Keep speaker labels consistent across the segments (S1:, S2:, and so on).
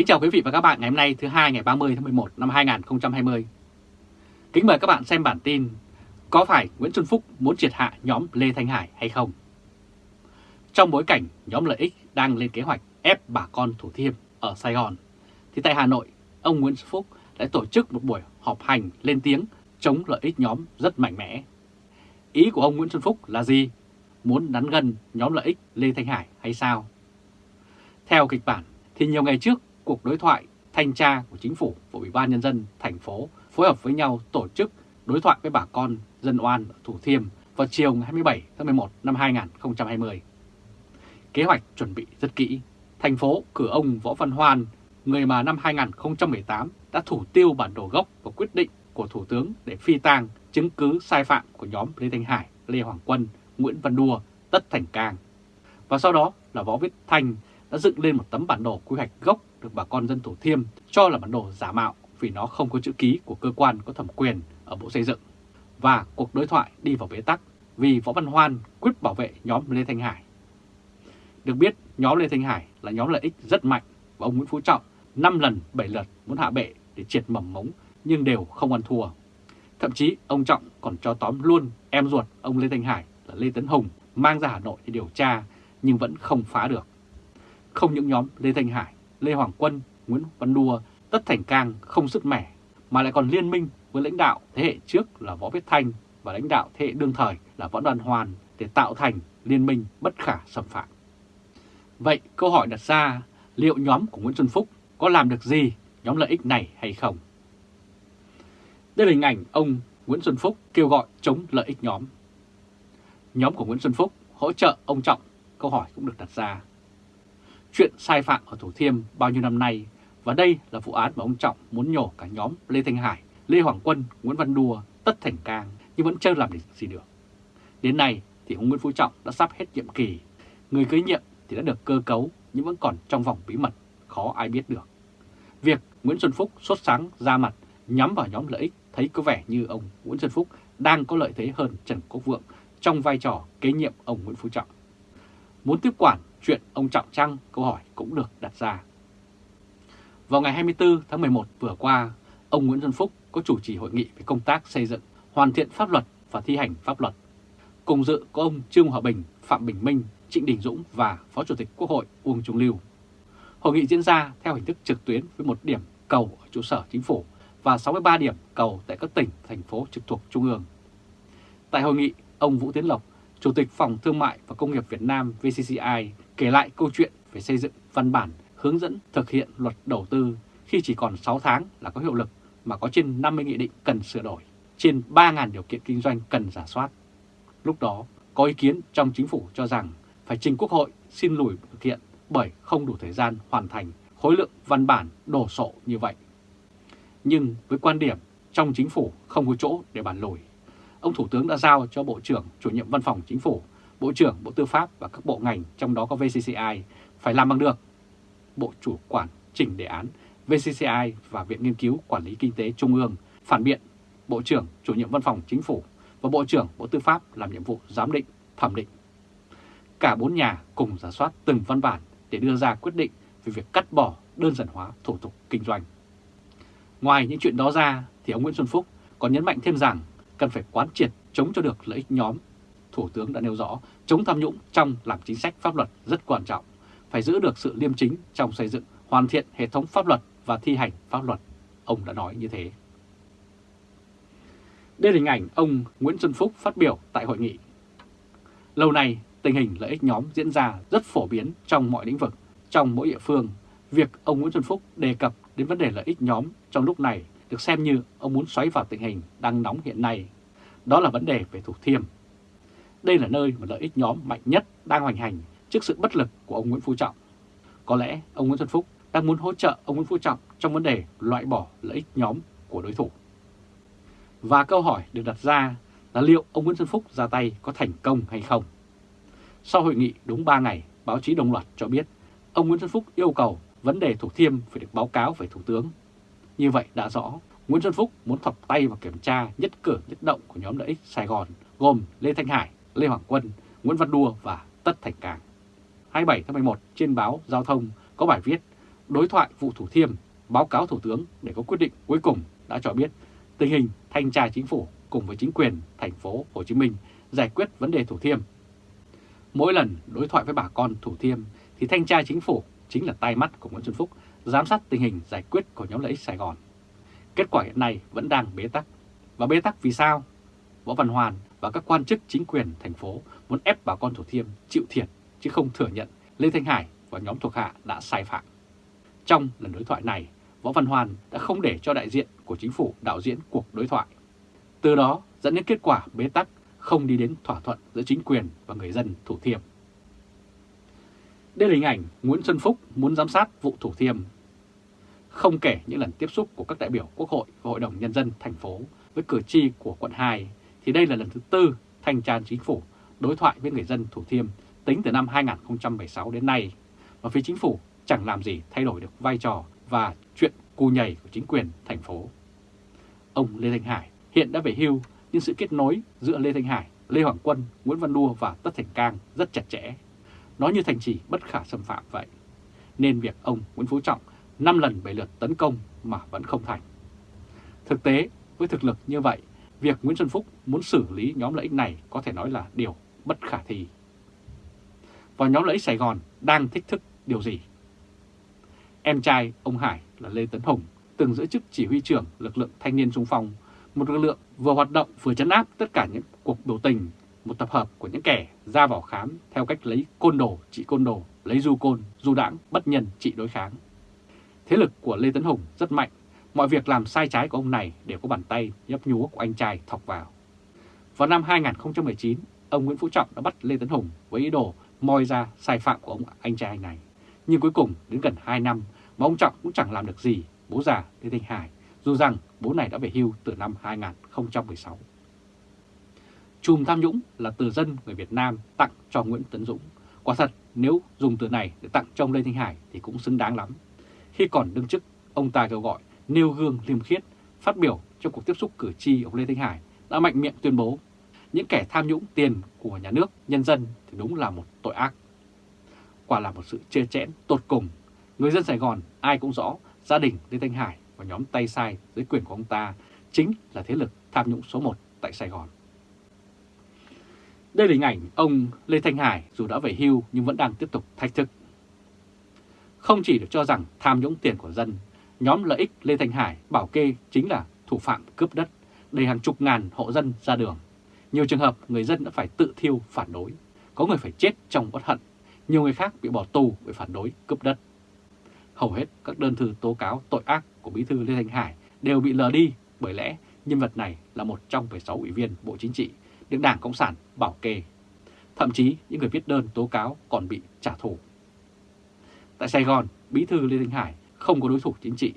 S1: Kính chào quý vị và các bạn ngày hôm nay thứ hai ngày 30 tháng 11 năm 2020. Kính mời các bạn xem bản tin Có phải Nguyễn Xuân Phúc muốn triệt hạ nhóm Lê Thanh Hải hay không? Trong bối cảnh nhóm lợi ích đang lên kế hoạch ép bà con Thủ Thiêm ở Sài Gòn, thì tại Hà Nội, ông Nguyễn Xuân Phúc đã tổ chức một buổi họp hành lên tiếng chống lợi ích nhóm rất mạnh mẽ. Ý của ông Nguyễn Xuân Phúc là gì? Muốn đắn gân nhóm lợi ích Lê Thanh Hải hay sao? Theo kịch bản thì nhiều ngày trước cuộc đối thoại thanh tra của chính phủ và Ủy ban Nhân dân thành phố phối hợp với nhau tổ chức đối thoại với bà con dân oan ở Thủ Thiêm vào chiều ngày 27 tháng 11 năm 2020. Kế hoạch chuẩn bị rất kỹ. Thành phố cử ông Võ Văn Hoan, người mà năm 2018 đã thủ tiêu bản đồ gốc và quyết định của Thủ tướng để phi tang chứng cứ sai phạm của nhóm Lê Thanh Hải, Lê Hoàng Quân, Nguyễn Văn Đua, Tất Thành Cang. Và sau đó là Võ Viết Thanh đã dựng lên một tấm bản đồ quy hoạch gốc được bà con dân Thủ Thiêm cho là bản đồ giả mạo vì nó không có chữ ký của cơ quan có thẩm quyền ở Bộ Xây dựng. Và cuộc đối thoại đi vào bế tắc vì Võ Văn Hoan quyết bảo vệ nhóm Lê Thanh Hải. Được biết, nhóm Lê Thanh Hải là nhóm lợi ích rất mạnh và ông Nguyễn Phú Trọng 5 lần 7 lượt muốn hạ bệ để triệt mầm mống nhưng đều không ăn thua. Thậm chí ông Trọng còn cho tóm luôn em ruột ông Lê Thanh Hải là Lê Tấn Hùng mang ra Hà Nội để điều tra nhưng vẫn không phá được. Không những nhóm Lê Thanh Hải, Lê Hoàng Quân, Nguyễn Văn Đua, Tất Thành Cang không sức mẻ mà lại còn liên minh với lãnh đạo thế hệ trước là Võ Viết Thanh và lãnh đạo thế hệ đương thời là Võ Đoàn Hoàn để tạo thành liên minh bất khả xâm phạm. Vậy câu hỏi đặt ra liệu nhóm của Nguyễn Xuân Phúc có làm được gì nhóm lợi ích này hay không? Đây là hình ảnh ông Nguyễn Xuân Phúc kêu gọi chống lợi ích nhóm. Nhóm của Nguyễn Xuân Phúc hỗ trợ ông Trọng, câu hỏi cũng được đặt ra. Chuyện sai phạm ở Thủ Thiêm bao nhiêu năm nay và đây là vụ án mà ông Trọng muốn nhổ cả nhóm Lê Thanh Hải, Lê Hoàng Quân, Nguyễn Văn Đùa, Tất Thành Cang nhưng vẫn chưa làm được gì được. Đến nay thì ông Nguyễn Phú Trọng đã sắp hết nhiệm kỳ, người kế nhiệm thì đã được cơ cấu nhưng vẫn còn trong vòng bí mật, khó ai biết được. Việc Nguyễn Xuân Phúc sốt sáng ra mặt nhắm vào nhóm lợi ích thấy có vẻ như ông Nguyễn Xuân Phúc đang có lợi thế hơn Trần Quốc Vượng trong vai trò kế nhiệm ông Nguyễn Phú Trọng. Muốn tiếp quản chuyện ông Trọng Trăng câu hỏi cũng được đặt ra. Vào ngày 24 tháng 11 vừa qua, ông Nguyễn Xuân Phúc có chủ trì hội nghị về công tác xây dựng, hoàn thiện pháp luật và thi hành pháp luật. Cùng dự có ông Trương Hòa Bình, Phạm Bình Minh, Trịnh Đình Dũng và Phó Chủ tịch Quốc hội Uông Trung Lưu. Hội nghị diễn ra theo hình thức trực tuyến với một điểm cầu ở trụ sở chính phủ và 63 điểm cầu tại các tỉnh, thành phố trực thuộc Trung ương. Tại hội nghị, ông Vũ Tiến Lộc, Chủ tịch Phòng Thương mại và Công nghiệp Việt Nam VCCI kể lại câu chuyện về xây dựng văn bản hướng dẫn thực hiện luật đầu tư khi chỉ còn 6 tháng là có hiệu lực mà có trên 50 nghị định cần sửa đổi, trên 3.000 điều kiện kinh doanh cần giả soát. Lúc đó, có ý kiến trong chính phủ cho rằng phải trình Quốc hội xin lùi thực hiện bởi không đủ thời gian hoàn thành khối lượng văn bản đổ sộ như vậy. Nhưng với quan điểm trong chính phủ không có chỗ để bàn lùi, ông Thủ tướng đã giao cho Bộ trưởng chủ nhiệm văn phòng chính phủ, Bộ trưởng Bộ Tư pháp và các bộ ngành trong đó có VCCI phải làm bằng được. Bộ chủ quản chỉnh đề án VCCI và Viện Nghiên cứu Quản lý Kinh tế Trung ương phản biện Bộ trưởng chủ nhiệm văn phòng chính phủ và Bộ trưởng Bộ Tư pháp làm nhiệm vụ giám định, thẩm định. Cả bốn nhà cùng giả soát từng văn bản để đưa ra quyết định về việc cắt bỏ đơn giản hóa thủ tục kinh doanh. Ngoài những chuyện đó ra thì ông Nguyễn Xuân Phúc còn nhấn mạnh thêm rằng cần phải quán triệt chống cho được lợi ích nhóm. Thủ tướng đã nêu rõ chống tham nhũng trong làm chính sách pháp luật rất quan trọng, phải giữ được sự liêm chính trong xây dựng, hoàn thiện hệ thống pháp luật và thi hành pháp luật. Ông đã nói như thế. Đây là hình ảnh ông Nguyễn Xuân Phúc phát biểu tại hội nghị. Lâu nay, tình hình lợi ích nhóm diễn ra rất phổ biến trong mọi lĩnh vực, trong mỗi địa phương. Việc ông Nguyễn Xuân Phúc đề cập đến vấn đề lợi ích nhóm trong lúc này được xem như ông muốn xoáy vào tình hình đang nóng hiện nay. Đó là vấn đề về Thủ Thiêm. Đây là nơi mà lợi ích nhóm mạnh nhất đang hoành hành trước sự bất lực của ông Nguyễn Phú Trọng. Có lẽ ông Nguyễn Xuân Phúc đang muốn hỗ trợ ông Nguyễn Phú Trọng trong vấn đề loại bỏ lợi ích nhóm của đối thủ. Và câu hỏi được đặt ra là liệu ông Nguyễn Xuân Phúc ra tay có thành công hay không? Sau hội nghị đúng 3 ngày, báo chí đồng loạt cho biết ông Nguyễn Xuân Phúc yêu cầu vấn đề Thủ Thiêm phải được báo cáo về Thủ tướng. Như vậy đã rõ, Nguyễn Xuân Phúc muốn thọc tay vào kiểm tra nhất cử nhất động của nhóm lợi ích Sài Gòn gồm Lê Thanh Hải, Lê Hoàng Quân, Nguyễn Văn Đua và Tất Thành Cang. 27 tháng 11 trên báo Giao thông có bài viết đối thoại vụ Thủ Thiêm báo cáo Thủ tướng để có quyết định cuối cùng đã cho biết tình hình thanh tra chính phủ cùng với chính quyền thành phố Hồ Chí Minh giải quyết vấn đề Thủ Thiêm. Mỗi lần đối thoại với bà con Thủ Thiêm thì thanh tra chính phủ chính là tai mắt của Nguyễn Xuân Phúc giám sát tình hình giải quyết của nhóm lợi ích Sài Gòn. Kết quả hiện nay vẫn đang bế tắc. Và bế tắc vì sao? Võ Văn Hoàn và các quan chức chính quyền thành phố muốn ép bà con Thủ Thiêm chịu thiệt chứ không thừa nhận Lê Thanh Hải và nhóm thuộc hạ đã sai phạm. Trong lần đối thoại này, Võ Văn Hoàn đã không để cho đại diện của chính phủ đạo diễn cuộc đối thoại. Từ đó dẫn đến kết quả bế tắc không đi đến thỏa thuận giữa chính quyền và người dân Thủ Thiêm. Đây là hình ảnh Nguyễn Xuân Phúc muốn giám sát vụ Thủ Thiêm. Không kể những lần tiếp xúc của các đại biểu Quốc hội và Hội đồng Nhân dân thành phố với cử tri của quận 2, thì đây là lần thứ tư thanh tra chính phủ đối thoại với người dân Thủ Thiêm tính từ năm 2016 đến nay, và phía chính phủ chẳng làm gì thay đổi được vai trò và chuyện cù nhảy của chính quyền thành phố. Ông Lê Thanh Hải hiện đã về hưu nhưng sự kết nối giữa Lê Thanh Hải, Lê Hoàng Quân, Nguyễn Văn Đua và Tất Thành Cang rất chặt chẽ. Nó như thành trì bất khả xâm phạm vậy. Nên việc ông Nguyễn Phú Trọng 5 lần bảy lượt tấn công mà vẫn không thành. Thực tế, với thực lực như vậy, việc Nguyễn Xuân Phúc muốn xử lý nhóm lợi ích này có thể nói là điều bất khả thi. Và nhóm lợi ích Sài Gòn đang thích thức điều gì? Em trai ông Hải là Lê Tấn Hùng từng giữ chức chỉ huy trưởng lực lượng thanh niên xung phong, một lực lượng vừa hoạt động vừa chấn áp tất cả những cuộc biểu tình, một tập hợp của những kẻ ra vào khám theo cách lấy côn đồ trị côn đồ, lấy du côn, du đảng, bất nhân trị đối kháng. Thế lực của Lê Tấn Hùng rất mạnh, mọi việc làm sai trái của ông này đều có bàn tay nhấp nhúa của anh trai thọc vào. Vào năm 2019, ông Nguyễn Phú Trọng đã bắt Lê Tấn Hùng với ý đồ moi ra sai phạm của ông anh trai này. Nhưng cuối cùng đến gần 2 năm mà ông Trọng cũng chẳng làm được gì bố già Lê Thanh Hải, dù rằng bố này đã về hưu từ năm 2016. Chùm tham nhũng là từ dân người Việt Nam tặng cho Nguyễn Tấn Dũng. Quả thật, nếu dùng từ này để tặng cho ông Lê Thanh Hải thì cũng xứng đáng lắm. Khi còn đương chức, ông ta kêu gọi nêu gương liêm khiết, phát biểu trong cuộc tiếp xúc cử tri ông Lê Thanh Hải đã mạnh miệng tuyên bố những kẻ tham nhũng tiền của nhà nước, nhân dân thì đúng là một tội ác. Quả là một sự chê chẽn tột cùng. Người dân Sài Gòn ai cũng rõ gia đình Lê Thanh Hải và nhóm tay sai dưới quyền của ông ta chính là thế lực tham nhũng số 1 tại Sài Gòn. Đây là hình ảnh ông Lê Thanh Hải dù đã về hưu nhưng vẫn đang tiếp tục thách thức. Không chỉ được cho rằng tham nhũng tiền của dân, nhóm lợi ích Lê Thành Hải bảo kê chính là thủ phạm cướp đất, đầy hàng chục ngàn hộ dân ra đường. Nhiều trường hợp người dân đã phải tự thiêu phản đối, có người phải chết trong bất hận, nhiều người khác bị bỏ tù vì phản đối cướp đất. Hầu hết các đơn thư tố cáo tội ác của Bí thư Lê Thành Hải đều bị lờ đi bởi lẽ nhân vật này là một trong 16 ủy viên Bộ Chính trị được Đảng Cộng sản bảo kê. Thậm chí những người viết đơn tố cáo còn bị trả thù. Tại Sài Gòn, Bí thư Lê Thanh Hải không có đối thủ chính trị.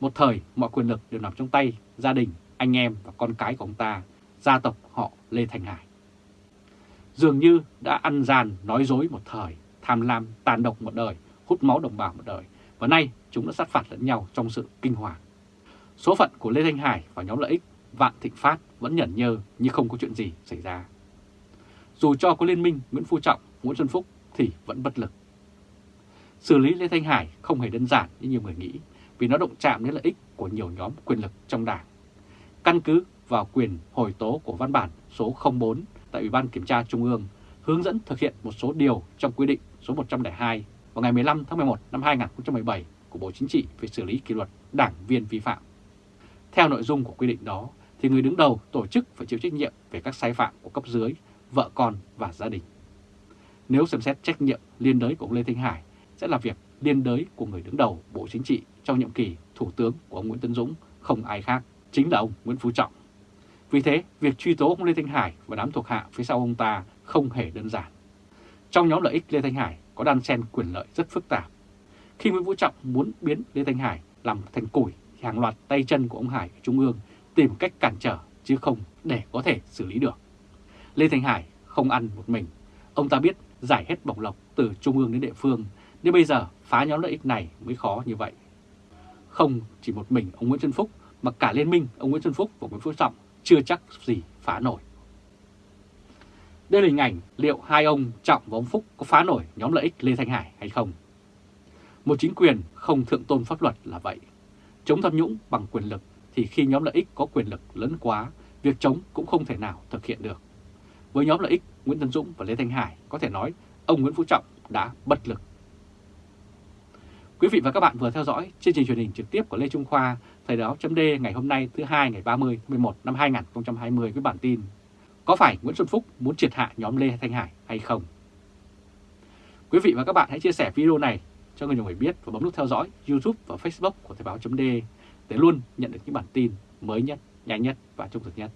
S1: Một thời mọi quyền lực đều nằm trong tay gia đình, anh em và con cái của ông ta, gia tộc họ Lê Thành Hải. Dường như đã ăn gian nói dối một thời, tham lam tàn độc một đời, hút máu đồng bào một đời, và nay chúng đã sát phạt lẫn nhau trong sự kinh hoàng. Số phận của Lê Thanh Hải và nhóm lợi ích Vạn Thịnh Phát vẫn nhẫn nhơ như không có chuyện gì xảy ra. Dù cho có liên minh Nguyễn Phú Trọng, Nguyễn Xuân Phúc thì vẫn bất lực. Xử lý Lê Thanh Hải không hề đơn giản như nhiều người nghĩ vì nó động chạm đến lợi ích của nhiều nhóm quyền lực trong đảng. Căn cứ vào quyền hồi tố của văn bản số 04 tại Ủy ban Kiểm tra Trung ương hướng dẫn thực hiện một số điều trong quy định số 102 vào ngày 15 tháng 11 năm 2017 của Bộ Chính trị về xử lý kỷ luật đảng viên vi phạm. Theo nội dung của quy định đó, thì người đứng đầu tổ chức phải chịu trách nhiệm về các sai phạm của cấp dưới, vợ con và gia đình. Nếu xem xét trách nhiệm liên đới của ông Lê Thanh Hải sẽ là việc liên đới của người đứng đầu Bộ Chính trị trong nhiệm kỳ Thủ tướng của ông Nguyễn Tấn Dũng không ai khác, chính là ông Nguyễn Phú Trọng. Vì thế, việc truy tố ông Lê Thanh Hải và đám thuộc hạ phía sau ông ta không hề đơn giản. Trong nhóm lợi ích Lê Thanh Hải có đan xen quyền lợi rất phức tạp. Khi Nguyễn Phú Trọng muốn biến Lê Thanh Hải làm thành củi thì hàng loạt tay chân của ông Hải ở Trung ương tìm cách cản trở chứ không để có thể xử lý được. Lê Thanh Hải không ăn một mình. Ông ta biết giải hết bọc lọc từ Trung ương đến địa phương nên bây giờ phá nhóm lợi ích này mới khó như vậy. Không chỉ một mình ông Nguyễn Xuân Phúc mà cả liên minh ông Nguyễn Xuân Phúc và Nguyễn Phú Trọng chưa chắc gì phá nổi. Đây là hình ảnh liệu hai ông Trọng và ông Phúc có phá nổi nhóm lợi ích Lê Thanh Hải hay không? Một chính quyền không thượng tôn pháp luật là vậy. Chống tham nhũng bằng quyền lực thì khi nhóm lợi ích có quyền lực lớn quá, việc chống cũng không thể nào thực hiện được. Với nhóm lợi ích Nguyễn Tân Dũng và Lê Thanh Hải có thể nói ông Nguyễn Phú Trọng đã bất lực. Quý vị và các bạn vừa theo dõi chương trình truyền hình trực tiếp của Lê Trung Khoa, Thời báo chấm ngày hôm nay thứ hai ngày 30 tháng 11 năm 2020 với bản tin Có phải Nguyễn Xuân Phúc muốn triệt hạ nhóm Lê Thanh Hải hay không? Quý vị và các bạn hãy chia sẻ video này cho người nhiều người biết và bấm nút theo dõi YouTube và Facebook của Thời báo chấm để luôn nhận được những bản tin mới nhất, nhanh nhất và trung thực nhất.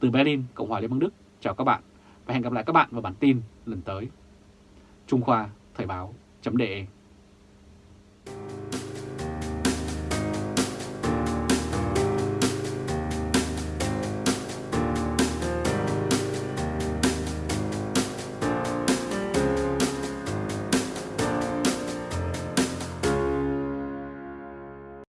S1: Từ Berlin, Cộng hòa Liên bang Đức, chào các bạn và hẹn gặp lại các bạn vào bản tin lần tới. Trung Khoa Thời báo chấm